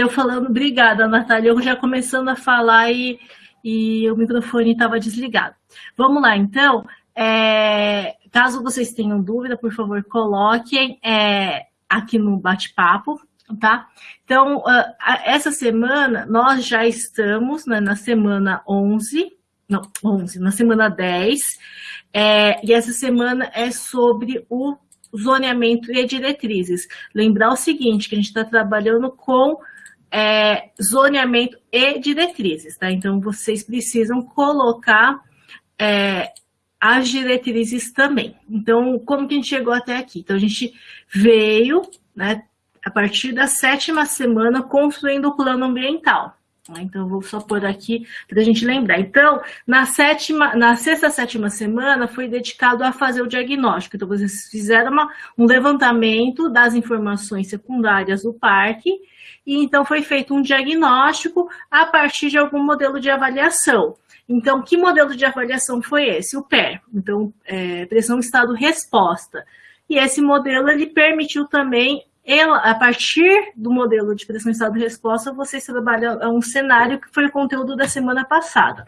eu falando, obrigada, Natália. Eu já começando a falar e, e o microfone estava desligado. Vamos lá, então. É, caso vocês tenham dúvida, por favor, coloquem é, aqui no bate-papo, tá? Então, uh, essa semana, nós já estamos né, na semana 11, não, 11, na semana 10, é, e essa semana é sobre o zoneamento e diretrizes. Lembrar o seguinte, que a gente está trabalhando com é, zoneamento e diretrizes, tá? Então, vocês precisam colocar é, as diretrizes também. Então, como que a gente chegou até aqui? Então, a gente veio, né, a partir da sétima semana, construindo o plano ambiental. Né? Então, vou só pôr aqui para a gente lembrar. Então, na, sétima, na sexta, sétima semana, foi dedicado a fazer o diagnóstico. Então, vocês fizeram uma, um levantamento das informações secundárias do parque, e então foi feito um diagnóstico a partir de algum modelo de avaliação. Então, que modelo de avaliação foi esse? O PER, então, é, pressão estado-resposta. E esse modelo, ele permitiu também ela, a partir do modelo de pressão estado de resposta, vocês trabalham um cenário que foi o conteúdo da semana passada.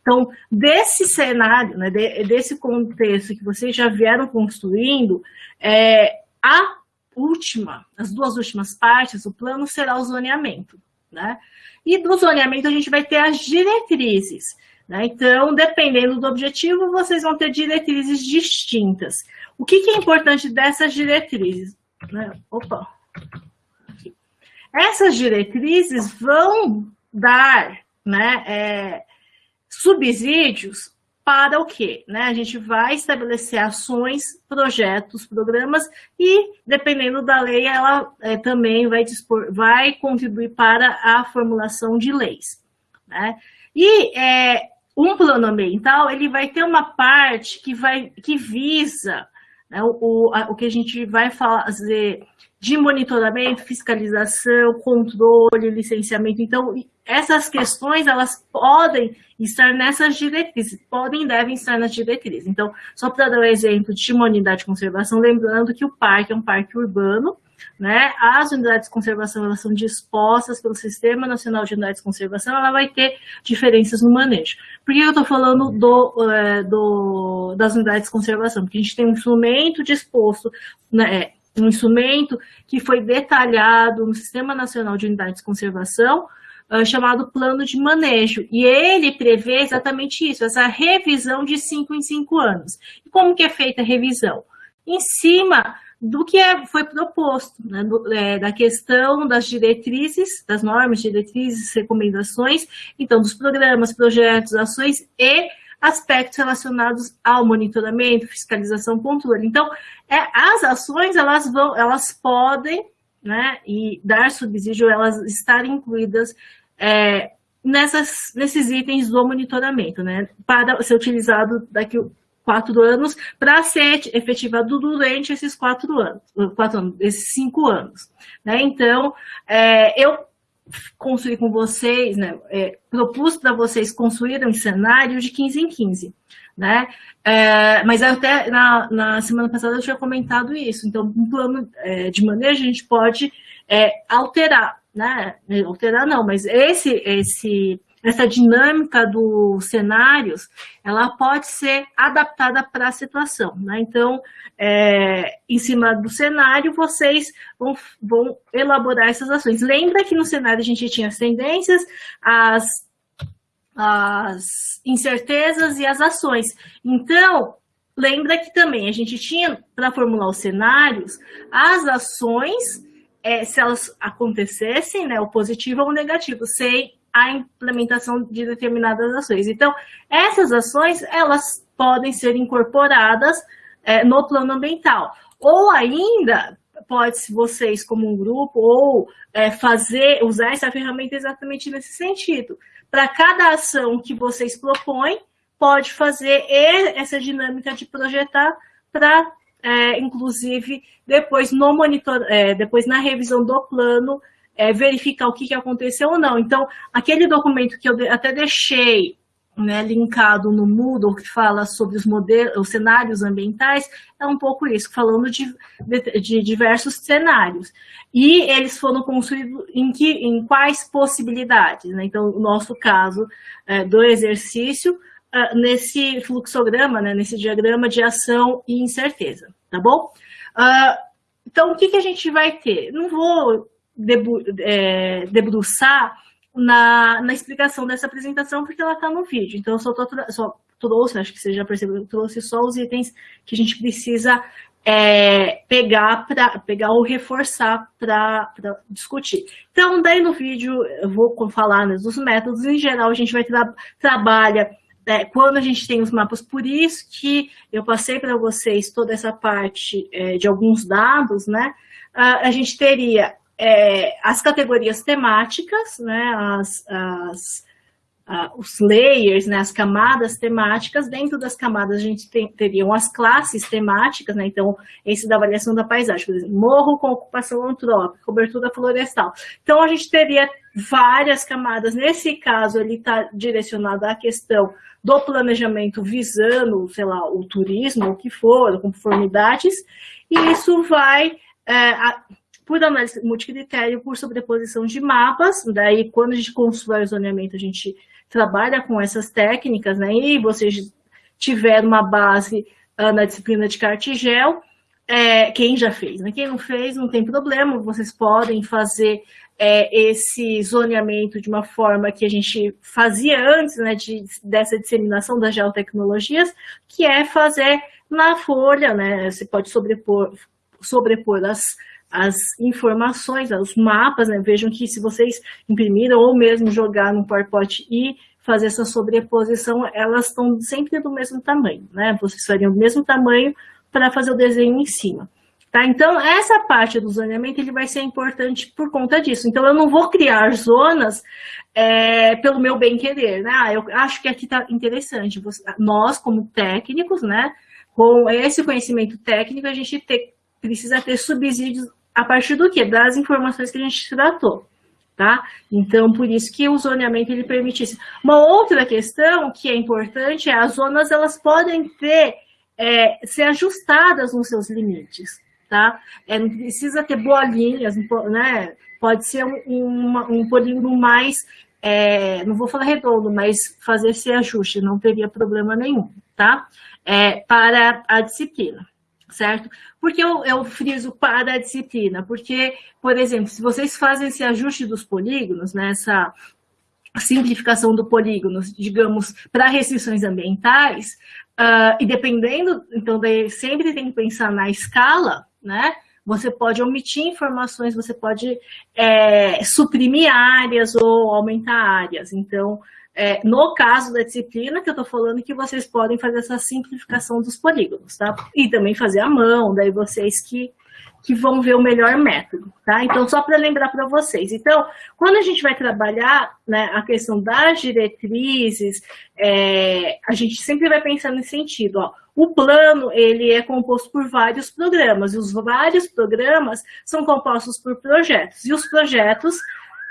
Então, desse cenário, né, desse contexto que vocês já vieram construindo, é, a última, as duas últimas partes, o plano será o zoneamento. Né? E do zoneamento a gente vai ter as diretrizes. Né? Então, dependendo do objetivo, vocês vão ter diretrizes distintas. O que, que é importante dessas diretrizes? Né? Opa! Essas diretrizes vão dar né, é, subsídios para o quê? Né? A gente vai estabelecer ações, projetos, programas e, dependendo da lei, ela é, também vai, dispor, vai contribuir para a formulação de leis. Né? E é, um plano ambiental, ele vai ter uma parte que, vai, que visa né? O, o que a gente vai fazer de monitoramento, fiscalização, controle, licenciamento. Então, essas questões, elas podem estar nessas diretrizes, podem e devem estar nas diretrizes. Então, só para dar um exemplo de uma unidade de conservação, lembrando que o parque é um parque urbano, né? As unidades de conservação elas são dispostas pelo Sistema Nacional de Unidades de Conservação, ela vai ter diferenças no manejo. Por que eu estou falando do, é, do, das unidades de conservação? Porque a gente tem um instrumento disposto, né, é, um instrumento que foi detalhado no Sistema Nacional de Unidades de Conservação, uh, chamado Plano de Manejo. E ele prevê exatamente isso, essa revisão de cinco em cinco anos. E como que é feita a revisão? Em cima do que é, foi proposto, né, do, é, da questão das diretrizes, das normas, diretrizes, recomendações, então dos programas, projetos, ações e aspectos relacionados ao monitoramento, fiscalização, controle. Então, é, as ações, elas vão, elas podem, né, e dar subsídio, elas estarem incluídas é, nessas, nesses itens do monitoramento, né, para ser utilizado daqui quatro anos para ser efetivado durante esses quatro anos, quatro anos esses cinco anos. Né? Então, é, eu construí com vocês, né, é, propus para vocês construírem um cenário de 15 em 15. Né? É, mas até na, na, semana passada eu tinha comentado isso. Então, um plano é, de manejo a gente pode é, alterar, né? Alterar não, mas esse, esse essa dinâmica dos cenários, ela pode ser adaptada para a situação. Né? Então, é, em cima do cenário, vocês vão, vão elaborar essas ações. Lembra que no cenário a gente tinha as tendências, as, as incertezas e as ações. Então, lembra que também a gente tinha, para formular os cenários, as ações, é, se elas acontecessem, né, o positivo ou o negativo, sem a implementação de determinadas ações. Então, essas ações, elas podem ser incorporadas é, no plano ambiental. Ou ainda, pode se vocês como um grupo, ou é, fazer, usar essa ferramenta exatamente nesse sentido. Para cada ação que vocês propõem, pode fazer essa dinâmica de projetar para, é, inclusive, depois no monitor, é, depois na revisão do plano, é, verificar o que, que aconteceu ou não. Então, aquele documento que eu até deixei né, linkado no Moodle, que fala sobre os, modelos, os cenários ambientais, é um pouco isso, falando de, de, de diversos cenários. E eles foram construídos em, que, em quais possibilidades? Né? Então, o nosso caso é, do exercício, é, nesse fluxograma, né, nesse diagrama de ação e incerteza, tá bom? Uh, então, o que, que a gente vai ter? Não vou é, debruçar na, na explicação dessa apresentação, porque ela está no vídeo. Então, eu só, tô, só trouxe, acho que você já percebeu, eu trouxe só os itens que a gente precisa é, pegar, pra, pegar ou reforçar para discutir. Então, daí no vídeo eu vou falar né, dos métodos, em geral a gente vai tra trabalha é, quando a gente tem os mapas, por isso que eu passei para vocês toda essa parte é, de alguns dados, né? A, a gente teria é, as categorias temáticas, né, as, as, os layers, né, as camadas temáticas, dentro das camadas a gente tem, teriam as classes temáticas, né, então esse da avaliação da paisagem, por exemplo, morro com ocupação antrópica, cobertura florestal. Então a gente teria várias camadas, nesse caso ele está direcionado à questão do planejamento visando, sei lá, o turismo, o que for, conformidades, e isso vai... É, a, por análise multicritério, por sobreposição de mapas, daí quando a gente constrói o zoneamento, a gente trabalha com essas técnicas, né, e vocês tiveram uma base uh, na disciplina de cartigel, é, quem já fez, né? quem não fez não tem problema, vocês podem fazer é, esse zoneamento de uma forma que a gente fazia antes né, de, dessa disseminação das geotecnologias, que é fazer na folha, né, você pode sobrepor, sobrepor as as informações, os mapas, né? vejam que se vocês imprimiram ou mesmo jogar no PowerPoint e fazer essa sobreposição, elas estão sempre do mesmo tamanho, né? Vocês fariam do mesmo tamanho para fazer o desenho em cima. Tá? Então, essa parte do zoneamento ele vai ser importante por conta disso. Então, eu não vou criar zonas é, pelo meu bem-querer. Né? Ah, eu acho que aqui está interessante. Nós, como técnicos, né, com esse conhecimento técnico, a gente ter, precisa ter subsídios a partir do quê? Das informações que a gente tratou. Tá? Então, por isso que o zoneamento ele permite isso. Uma outra questão que é importante é as zonas elas podem ter, é, ser ajustadas nos seus limites. Tá? É, não precisa ter bolinhas, né? pode ser um, um, um polígono mais, é, não vou falar redondo, mas fazer esse ajuste, não teria problema nenhum, tá? É, para a disciplina certo? Porque eu, eu friso para a disciplina? Porque, por exemplo, se vocês fazem esse ajuste dos polígonos, nessa né, simplificação do polígono, digamos, para restrições ambientais, uh, e dependendo, então, daí sempre tem que pensar na escala, né? Você pode omitir informações, você pode é, suprimir áreas ou aumentar áreas. Então, é, no caso da disciplina que eu estou falando, que vocês podem fazer essa simplificação dos polígonos, tá? E também fazer a mão, daí vocês que, que vão ver o melhor método, tá? Então, só para lembrar para vocês. Então, quando a gente vai trabalhar né, a questão das diretrizes, é, a gente sempre vai pensar nesse sentido, ó. O plano, ele é composto por vários programas, e os vários programas são compostos por projetos, e os projetos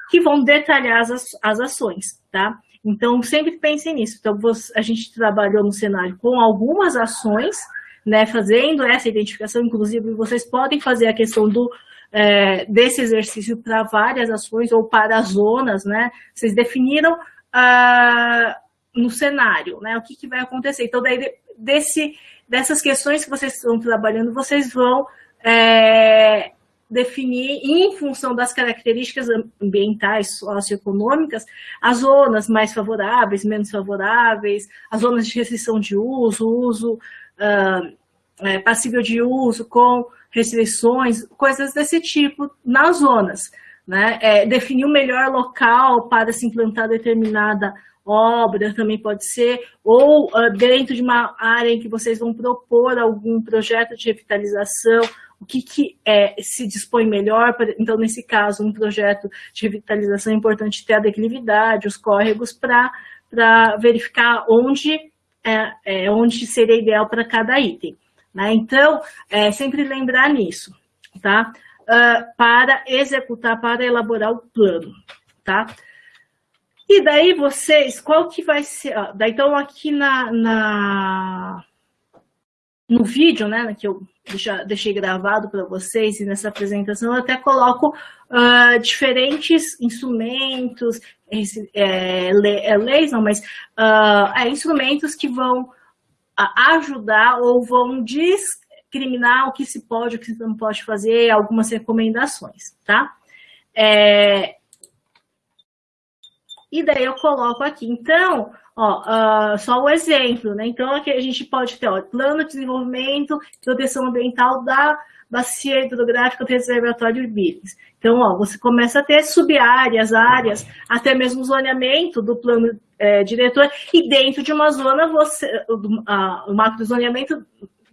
que vão detalhar as, as ações, tá? Então, sempre pensem nisso. Então, a gente trabalhou no cenário com algumas ações, né, fazendo essa identificação, inclusive vocês podem fazer a questão do, é, desse exercício para várias ações ou para zonas, né? Vocês definiram ah, no cenário, né? O que, que vai acontecer. Então, daí, desse, dessas questões que vocês estão trabalhando, vocês vão é, definir, em função das características ambientais, socioeconômicas, as zonas mais favoráveis, menos favoráveis, as zonas de restrição de uso, uso uh, é, passível de uso com restrições, coisas desse tipo nas zonas. Né? É, definir o melhor local para se implantar determinada obra também pode ser, ou uh, dentro de uma área em que vocês vão propor algum projeto de revitalização, o que, que é, se dispõe melhor, então nesse caso um projeto de revitalização é importante ter a declividade, os córregos para verificar onde, é, é, onde seria ideal para cada item. Né? Então, é, sempre lembrar nisso, tá? Uh, para executar, para elaborar o plano, tá? E daí vocês, qual que vai ser... Ó, daí então aqui na, na, no vídeo, né, que eu já deixei gravado para vocês e nessa apresentação eu até coloco uh, diferentes instrumentos, é, é, leis não, mas uh, é, instrumentos que vão ajudar ou vão discriminar o que se pode, o que se não pode fazer, algumas recomendações, tá? É, e daí eu coloco aqui. Então, ó, uh, só o exemplo, né? Então, aqui a gente pode ter, ó, plano de desenvolvimento e proteção ambiental da bacia hidrográfica do reservatório de Billings. Então, ó, você começa a ter sub-áreas, áreas, até mesmo zoneamento do plano é, diretor, e dentro de uma zona, você, o macro zoneamento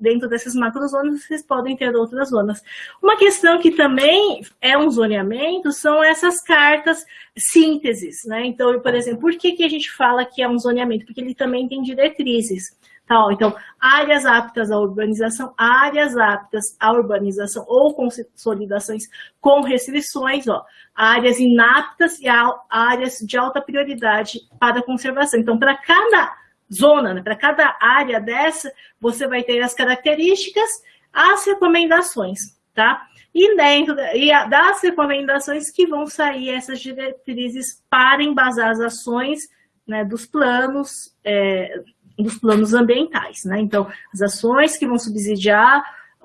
dentro dessas macrozonas, vocês podem ter outras zonas. Uma questão que também é um zoneamento são essas cartas sínteses, né? Então, por exemplo, por que, que a gente fala que é um zoneamento? Porque ele também tem diretrizes. Tá, então, áreas aptas à urbanização, áreas aptas à urbanização ou consolidações com restrições, ó, áreas inaptas e áreas de alta prioridade para conservação. Então, para cada zona, né? para cada área dessa, você vai ter as características, as recomendações, tá? E dentro e das recomendações que vão sair essas diretrizes para embasar as ações né, dos planos, é, dos planos ambientais, né? Então, as ações que vão subsidiar,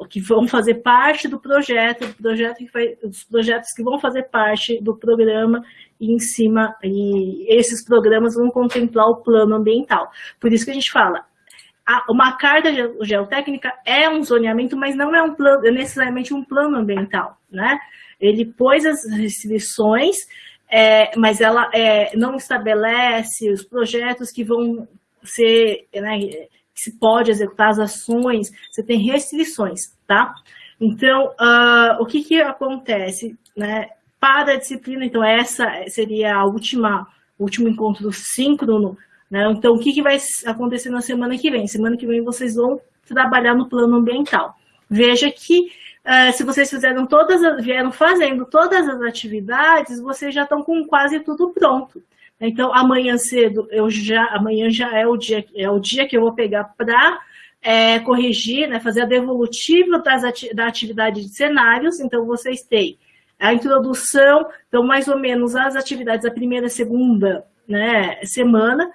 que vão fazer parte do projeto, do projeto que vai, os projetos que vão fazer parte do programa em cima, e esses programas vão contemplar o plano ambiental. Por isso que a gente fala, uma carta geotécnica é um zoneamento, mas não é, um plano, é necessariamente um plano ambiental, né? Ele pôs as restrições, é, mas ela é, não estabelece os projetos que vão ser, né, que se pode executar as ações, você tem restrições, tá? Então, uh, o que que acontece, né? Para a disciplina, então essa seria a última, último encontro síncrono, né? Então, o que, que vai acontecer na semana que vem? Semana que vem vocês vão trabalhar no plano ambiental. Veja que uh, se vocês fizeram todas, vieram fazendo todas as atividades, vocês já estão com quase tudo pronto. Então, amanhã cedo, eu já, amanhã já é o dia, é o dia que eu vou pegar para é, corrigir, né, fazer a devolutiva das ati da atividade de cenários. Então, vocês têm a introdução, então mais ou menos as atividades da primeira e segunda né, semana.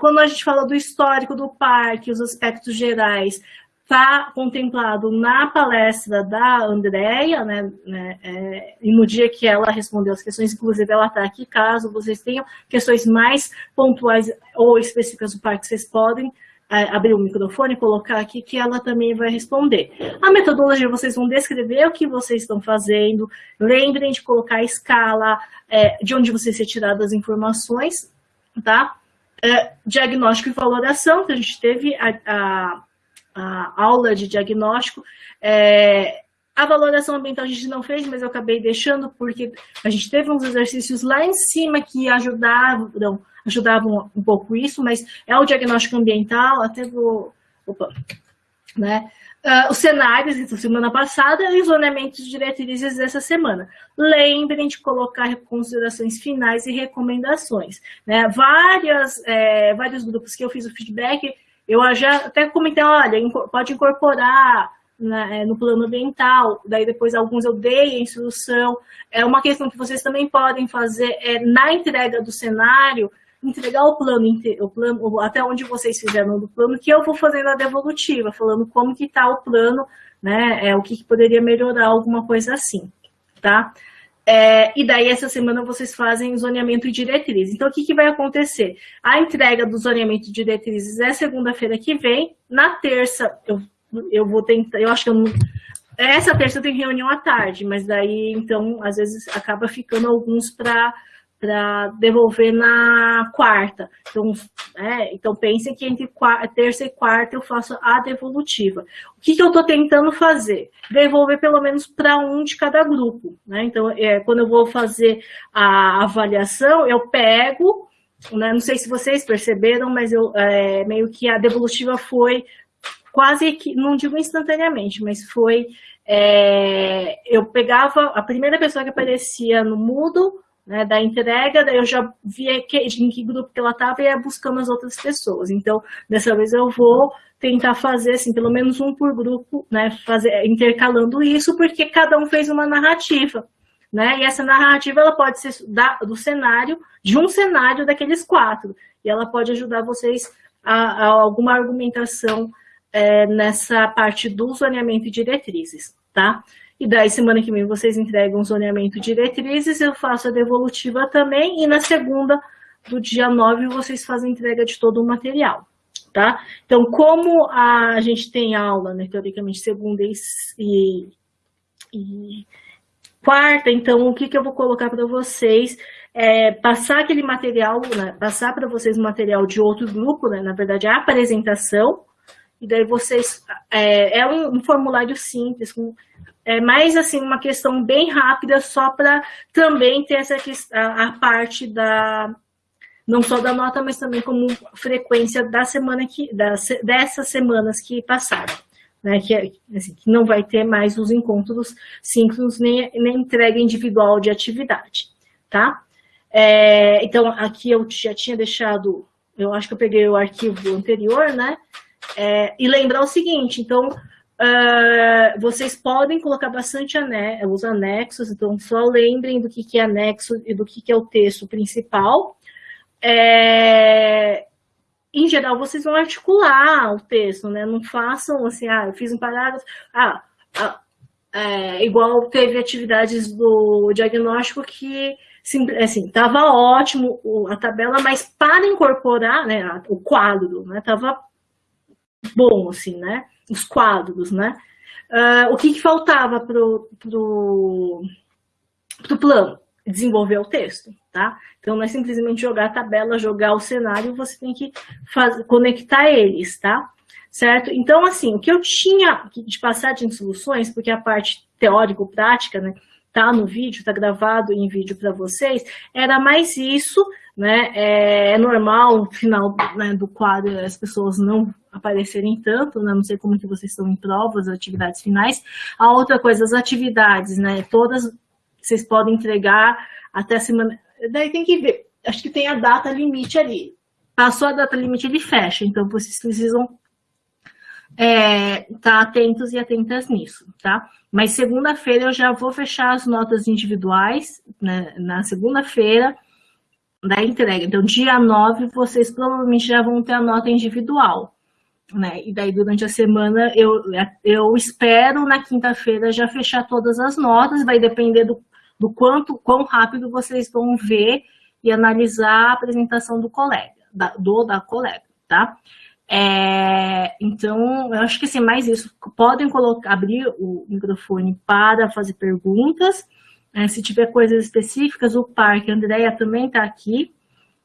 quando a gente fala do histórico do parque, os aspectos gerais, está contemplado na palestra da Andrea, né, né é, e no dia que ela respondeu as questões, inclusive ela está aqui, caso vocês tenham questões mais pontuais ou específicas do parque, vocês podem abrir o microfone e colocar aqui que ela também vai responder. A metodologia, vocês vão descrever o que vocês estão fazendo, lembrem de colocar a escala, é, de onde vocês retiraram as informações, tá? É, diagnóstico e valoração, que a gente teve a, a, a aula de diagnóstico, é, a valoração ambiental a gente não fez, mas eu acabei deixando porque a gente teve uns exercícios lá em cima que ajudavam, ajudavam um pouco isso, mas é o diagnóstico ambiental, até vou... Opa, né? Uh, os cenários da então, semana passada e os zoneamentos de diretrizes dessa semana. Lembrem de colocar considerações finais e recomendações. Né? Várias, é, vários grupos que eu fiz o feedback, eu já até comentei, olha, pode incorporar né, no plano ambiental, daí depois alguns eu dei a instrução. É uma questão que vocês também podem fazer é, na entrega do cenário, entregar o plano, o plano até onde vocês fizeram do plano, que eu vou fazendo a devolutiva, falando como que está o plano, né, é, o que, que, poderia melhorar, alguma coisa assim, tá? É, e daí, essa semana, vocês fazem zoneamento e diretriz. Então, o que, que vai acontecer? A entrega do zoneamento e diretrizes é segunda-feira que vem. Na terça, eu, eu vou tentar, eu acho que eu não... Essa terça tem reunião à tarde, mas daí, então, às vezes acaba ficando alguns para para devolver na quarta. Então, é, então pensem que entre quarta, terça e quarta eu faço a devolutiva. O que, que eu estou tentando fazer? Devolver pelo menos para um de cada grupo. Né? Então, é, quando eu vou fazer a avaliação, eu pego, né, não sei se vocês perceberam, mas eu, é, meio que a devolutiva foi quase que, não digo instantaneamente, mas foi, é, eu pegava a primeira pessoa que aparecia no Moodle, né, da entrega, daí eu já via que, em que grupo que ela estava e ia buscando as outras pessoas. Então, dessa vez eu vou tentar fazer, assim, pelo menos um por grupo, né, fazer, intercalando isso, porque cada um fez uma narrativa, né, e essa narrativa, ela pode ser da, do cenário, de um cenário daqueles quatro, e ela pode ajudar vocês a, a alguma argumentação é, nessa parte do zoneamento e diretrizes, tá? E daí, semana que vem, vocês entregam o zoneamento e diretrizes, eu faço a devolutiva também, e na segunda do dia 9, vocês fazem entrega de todo o material, tá? Então, como a gente tem aula, né, teoricamente, segunda e, e quarta, então, o que, que eu vou colocar para vocês? É, passar aquele material, né, passar para vocês o material de outro grupo, né, na verdade, a apresentação, e daí vocês, é, é um, um, formulário simples, com, é mais assim, uma questão bem rápida, só para também ter essa a, a parte da, não só da nota, mas também como frequência da semana que, das, dessas semanas que passaram. Né, que, assim, que não vai ter mais os encontros síncronos nem, nem entrega individual de atividade, tá? É, então, aqui eu já tinha deixado, eu acho que eu peguei o arquivo anterior, né? É, e lembrar o seguinte, então, uh, vocês podem colocar bastante ane os anexos, então só lembrem do que, que é anexo e do que, que é o texto principal. É, em geral, vocês vão articular o texto, né? Não façam assim, ah, eu fiz um parágrafo, ah, ah é, igual teve atividades do diagnóstico que assim, tava ótimo a tabela, mas para incorporar, né, o quadro, né, tava bom, assim, né? Os quadros, né? Uh, o que, que faltava pro, pro, pro plano? Desenvolver o texto, tá? Então, não é simplesmente jogar a tabela, jogar o cenário, você tem que fazer, conectar eles, tá? Certo? Então, assim, o que eu tinha de passagem de soluções, porque a parte teórico-prática, né, tá no vídeo, tá gravado em vídeo para vocês, era mais isso, né? É, é normal no final né, do quadro as pessoas não aparecerem tanto, né? Não sei como que vocês estão em provas, atividades finais. A outra coisa, as atividades, né? Todas vocês podem entregar até semana. Daí tem que ver. Acho que tem a data limite ali. Passou a data limite, ele fecha. Então, vocês precisam é, tá atentos e atentas nisso, tá? Mas segunda-feira eu já vou fechar as notas individuais, né? Na segunda-feira, da entrega. Então, dia 9, vocês provavelmente já vão ter a nota individual. Né? E daí, durante a semana, eu, eu espero na quinta-feira já fechar todas as notas, vai depender do, do quanto, quão rápido vocês vão ver e analisar a apresentação do colega, da, do da colega, tá? É, então, eu acho que assim, mais isso, podem colocar, abrir o microfone para fazer perguntas, é, se tiver coisas específicas, o Parque, a Andrea também está aqui.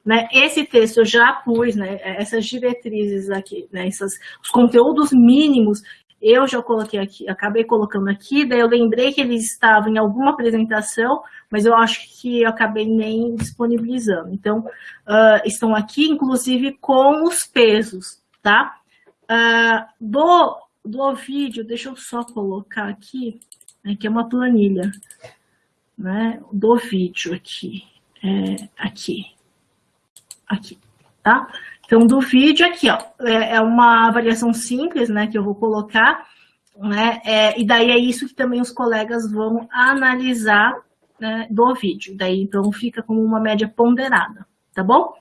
Né? Esse texto eu já pus, né? essas diretrizes aqui, né? Essas, os conteúdos mínimos, eu já coloquei aqui, acabei colocando aqui, daí eu lembrei que eles estavam em alguma apresentação, mas eu acho que eu acabei nem disponibilizando. Então, uh, estão aqui, inclusive, com os pesos, tá? Uh, do, do vídeo, deixa eu só colocar aqui, né, que é uma planilha né, do vídeo aqui, é, aqui, aqui, tá? Então, do vídeo aqui, ó, é, é uma avaliação simples, né, que eu vou colocar, né, é, e daí é isso que também os colegas vão analisar né, do vídeo, daí então fica como uma média ponderada, tá bom?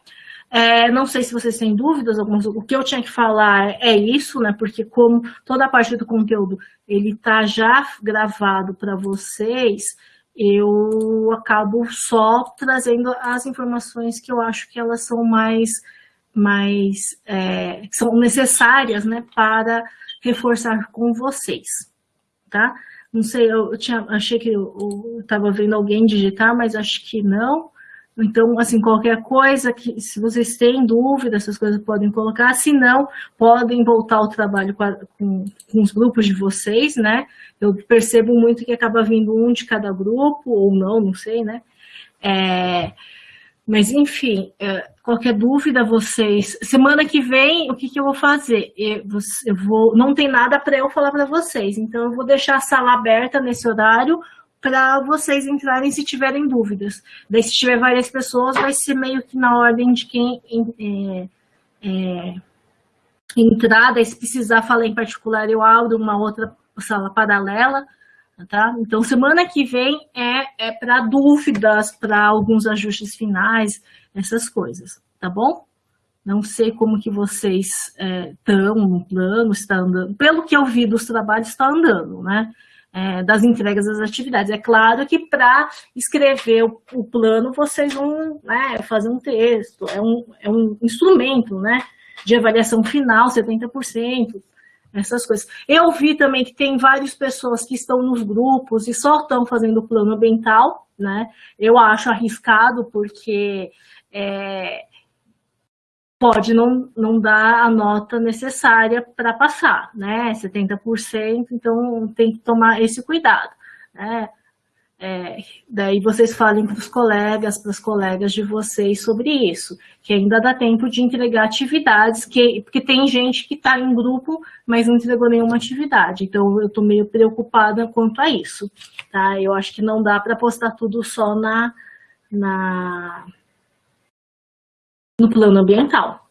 É, não sei se vocês têm dúvidas, algumas, o que eu tinha que falar é isso, né? Porque como toda a parte do conteúdo ele tá já gravado para vocês, eu acabo só trazendo as informações que eu acho que elas são mais, mais é, são necessárias né, para reforçar com vocês, tá? Não sei, eu, tinha, achei que eu estava vendo alguém digitar, mas acho que não. Então, assim, qualquer coisa que, se vocês têm dúvida, essas coisas podem colocar, se não, podem voltar ao trabalho com, a, com, com, os grupos de vocês, né? Eu percebo muito que acaba vindo um de cada grupo, ou não, não sei, né? É, mas, enfim, é, qualquer dúvida, vocês... Semana que vem, o que, que eu vou fazer? Eu, eu vou, não tem nada para eu falar para vocês, então eu vou deixar a sala aberta nesse horário, para vocês entrarem se tiverem dúvidas. Daí, se tiver várias pessoas, vai ser meio que na ordem de quem é, é, entrar, daí se precisar falar em particular, eu abro uma outra sala paralela, tá? Então, semana que vem é, é para dúvidas, para alguns ajustes finais, essas coisas, tá bom? Não sei como que vocês estão é, no plano, está andando. Pelo que eu vi dos trabalhos, está andando, né? É, das entregas das atividades. É claro que para escrever o, o, plano, vocês vão né, fazer um texto, é um, é um instrumento né, de avaliação final, 70%, essas coisas. Eu vi também que tem várias pessoas que estão nos grupos e só estão fazendo o plano ambiental, né? Eu acho arriscado porque é, pode não, não dar a nota necessária para passar, né? 70%, então tem que tomar esse cuidado, né? É, daí vocês falem para os colegas, para as colegas de vocês sobre isso, que ainda dá tempo de entregar atividades, que, porque tem gente que está em grupo, mas não entregou nenhuma atividade, então eu estou meio preocupada quanto a isso, tá? Eu acho que não dá para postar tudo só na, na, no plano ambiental,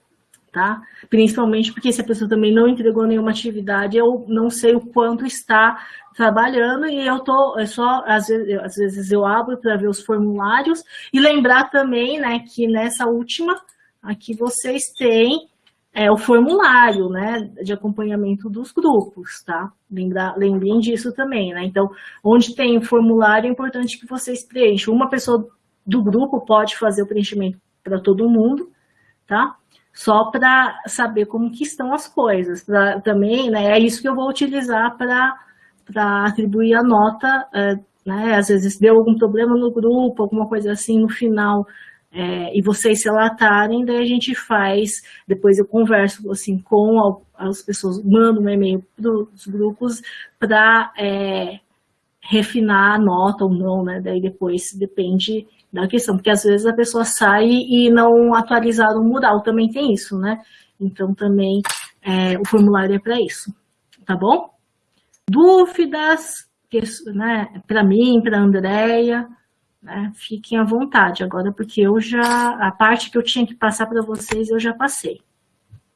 tá? Principalmente porque se a pessoa também não entregou nenhuma atividade, eu não sei o quanto está trabalhando e eu tô, é só, às vezes, às vezes eu abro para ver os formulários e lembrar também, né, que nessa última, aqui vocês têm é, o formulário, né, de acompanhamento dos grupos, tá? Lembrar, lembrem disso também, né? Então, onde tem formulário, é importante que vocês preencham. Uma pessoa do grupo pode fazer o preenchimento para todo mundo, tá? Só para saber como que estão as coisas. Pra, também, né, é isso que eu vou utilizar para atribuir a nota, é, né? Às vezes deu algum problema no grupo, alguma coisa assim no final, é, e vocês se relatarem, daí a gente faz, depois eu converso assim com as pessoas, mando um e-mail para os grupos para é, refinar a nota ou não, né? Daí depois depende da questão, porque às vezes a pessoa sai e não atualizar o mural, também tem isso, né? Então também é, o formulário é para isso, tá bom? Dúvidas, né, para mim, para a Andrea, né, fiquem à vontade agora, porque eu já, a parte que eu tinha que passar para vocês, eu já passei.